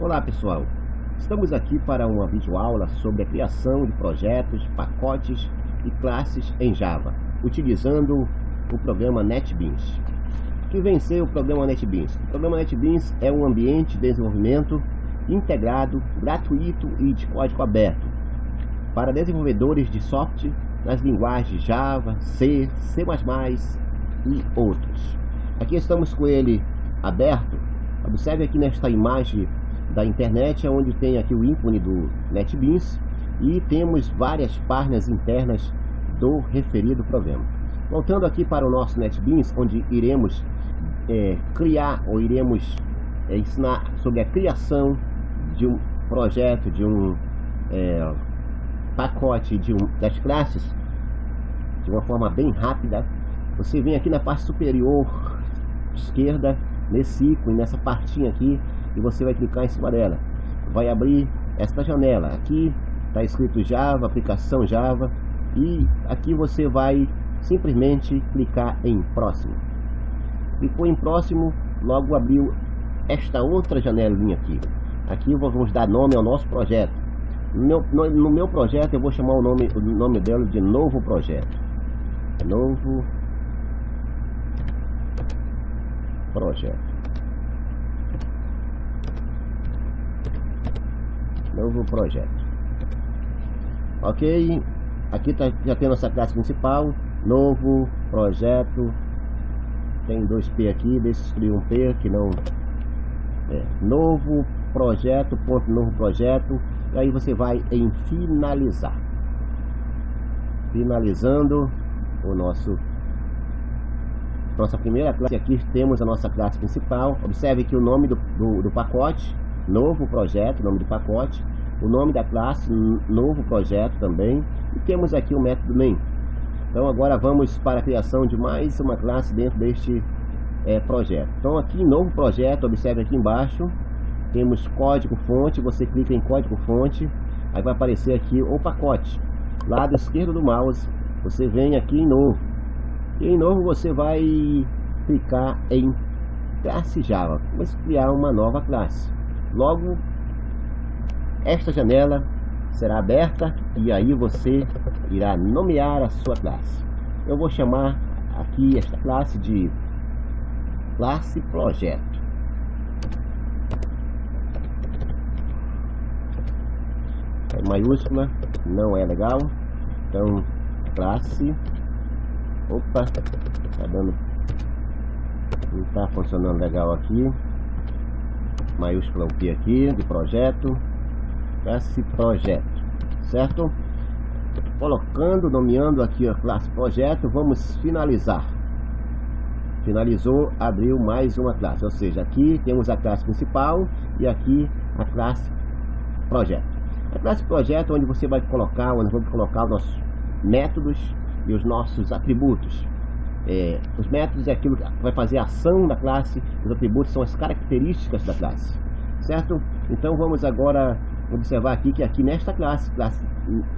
Olá pessoal, estamos aqui para uma videoaula sobre a criação de projetos, pacotes e classes em Java, utilizando o programa NetBeans. Que vem ser o programa NetBeans? O programa NetBeans é um ambiente de desenvolvimento integrado, gratuito e de código aberto para desenvolvedores de software nas linguagens Java, C, C++ e outros. Aqui estamos com ele aberto. Observe aqui nesta imagem da internet, é onde tem aqui o ícone do NetBeans e temos várias páginas internas do referido programa. Voltando aqui para o nosso NetBeans, onde iremos é, criar ou iremos é, ensinar sobre a criação de um projeto, de um é, pacote de um, das classes, de uma forma bem rápida. Você vem aqui na parte superior esquerda, nesse ícone, nessa partinha aqui, e você vai clicar em cima dela. Vai abrir esta janela. Aqui está escrito Java, aplicação Java, e aqui você vai simplesmente clicar em próximo. Clicou em próximo, logo abriu esta outra janelinha aqui. Aqui vamos dar nome ao nosso projeto. No meu, no, no meu projeto eu vou chamar o nome, o nome dela de novo projeto. Novo projeto. Novo projeto. Ok, aqui tá, já tem nossa classe principal, novo projeto. Tem dois P aqui, eu escrever um P que não é, novo projeto, ponto novo projeto, e aí você vai em finalizar. Finalizando o nosso nossa primeira classe aqui temos a nossa classe principal. Observe que o nome do, do, do pacote, novo projeto, nome do pacote, o nome da classe, novo projeto também, e temos aqui o método main. Então agora vamos para a criação de mais uma classe dentro deste é, projeto. Então aqui novo projeto, observe aqui embaixo, temos código fonte, você clica em código fonte, aí vai aparecer aqui o pacote. Lado esquerdo do mouse, você vem aqui em novo. E em novo você vai clicar em classe Java. Vamos criar uma nova classe. Logo, esta janela será aberta e aí você irá nomear a sua classe. Eu vou chamar aqui esta classe de classe projeto. é maiúscula, não é legal. Então, classe. Opa, tá dando. Não tá funcionando legal aqui. Maiúscula o P aqui, de projeto. Classe projeto, certo? Colocando, nomeando aqui a classe projeto, vamos finalizar. Finalizou, abriu mais uma classe, ou seja, aqui temos a classe principal e aqui a classe projeto. A classe projeto é onde você vai colocar, onde vamos colocar os nossos métodos e os nossos atributos. É, os métodos é aquilo que vai fazer a ação da classe, os atributos são as características da classe, certo? Então vamos agora observar aqui que aqui nesta classe, classe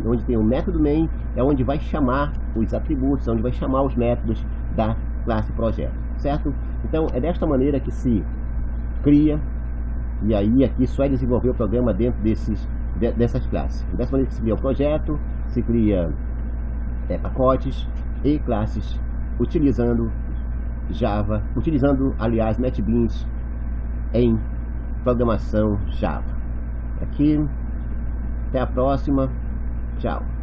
onde tem o método main, é onde vai chamar os atributos, é onde vai chamar os métodos da classe projeto, certo? Então é desta maneira que se cria, e aí aqui só é desenvolver o programa dentro desses dessas classes. Dessa maneira que se cria o projeto, se cria é, pacotes e classes utilizando Java, utilizando, aliás, NetBeans em programação Java. Aqui, até a próxima, tchau.